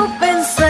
open sleigh.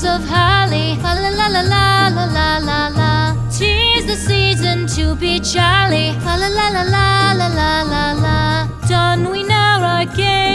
flowers of holly. La la la la la la la la. Tis the season to be jolly. La la la la la la la la. Done we know our game.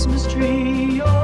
Christmas tree. Oh,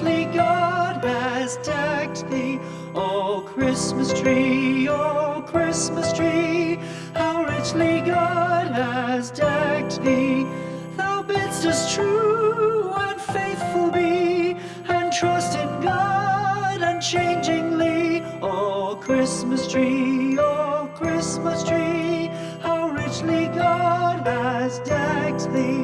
richly God has decked thee. Oh Christmas tree, oh Christmas tree, how richly God has decked thee. Thou bidst us true and faithful be, and trust in God unchangingly. Oh Christmas tree, oh Christmas tree, how richly God has decked thee.